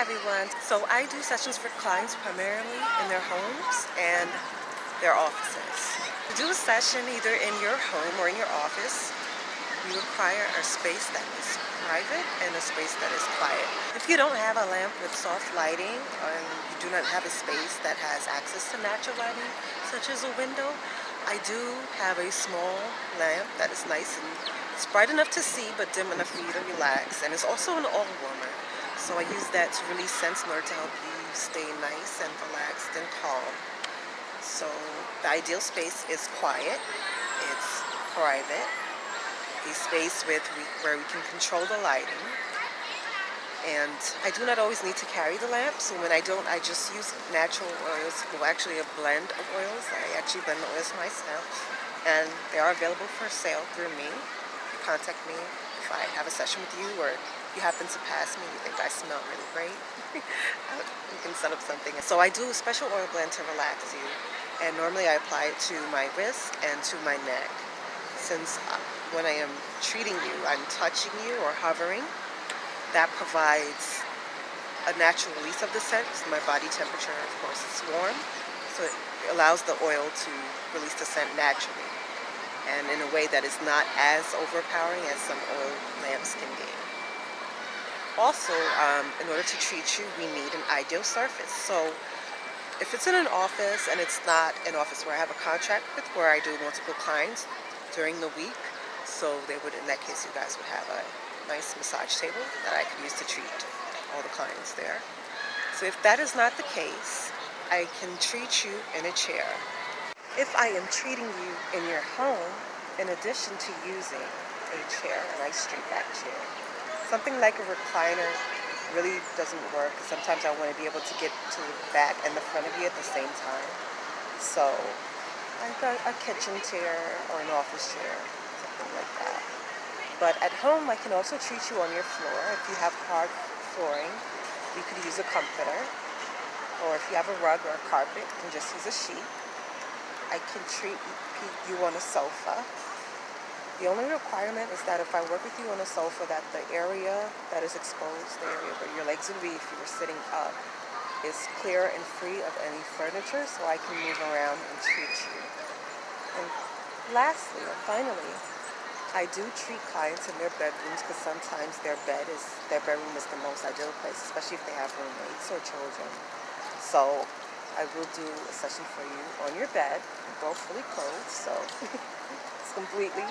everyone. So I do sessions for clients primarily in their homes and their offices. To do a session either in your home or in your office, you require a space that is private and a space that is quiet. If you don't have a lamp with soft lighting and you do not have a space that has access to natural lighting, such as a window, I do have a small lamp that is nice and it's bright enough to see but dim enough for you to relax and it's also an oil warmer. So I use that to release scents in order to help you stay nice and relaxed and calm. So the ideal space is quiet, it's private, a space with where we can control the lighting. And I do not always need to carry the lamp, so when I don't, I just use natural oils, well actually a blend of oils. I actually blend the oils myself, and they are available for sale through me. Contact me if I have a session with you or you happen to pass me, you think I smell really great, you can set up something. So I do a special oil blend to relax you, and normally I apply it to my wrist and to my neck. Since uh, when I am treating you, I'm touching you or hovering. That provides a natural release of the scent. So my body temperature, of course, is warm. So it allows the oil to release the scent naturally and in a way that is not as overpowering as some oil lamps can be. Also, um, in order to treat you, we need an ideal surface. So if it's in an office and it's not an office where I have a contract with, where I do multiple clients during the week, so they would, in that case, you guys would have a nice massage table that I could use to treat all the clients there. So if that is not the case, I can treat you in a chair. If I am treating you in your home, in addition to using a chair, a nice straight back chair, something like a recliner really doesn't work. Sometimes I want to be able to get to the back and the front of you at the same time. So I've got a kitchen chair or an office chair something like that. But at home, I can also treat you on your floor. If you have hard flooring, you could use a comforter. Or if you have a rug or a carpet, you can just use a sheet. I can treat you on a sofa. The only requirement is that if I work with you on a sofa, that the area that is exposed, the area where your legs would be if you were sitting up, is clear and free of any furniture so I can move around and treat you. And lastly, or finally, I do treat clients in their bedrooms because sometimes their bed is their bedroom is the most ideal place, especially if they have roommates or children. So I will do a session for you on your bed. You're both fully clothed, so it's completely,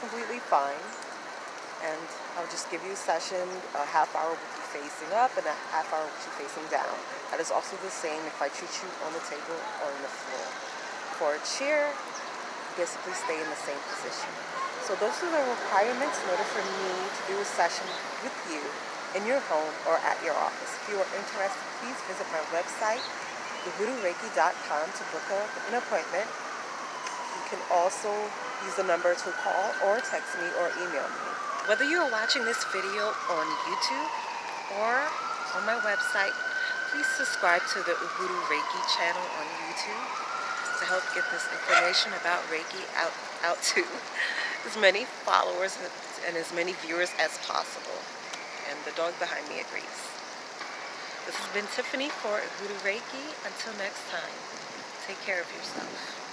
completely fine. And I'll just give you a session, a half hour will be facing up and a half hour will be facing down. That is also the same if I treat you on the table or on the floor. For a chair, basically stay in the same position. So those are the requirements in order for me to do a session with you in your home or at your office. If you are interested, please visit my website, thevoodooreiki.com to book an appointment. You can also use the number to call or text me or email me. Whether you are watching this video on YouTube or on my website, please subscribe to the Ubuntu Reiki channel on YouTube to help get this information about Reiki out, out to as many followers and as many viewers as possible. And the dog behind me agrees. This has been Tiffany for Voodoo Reiki. Until next time, take care of yourself.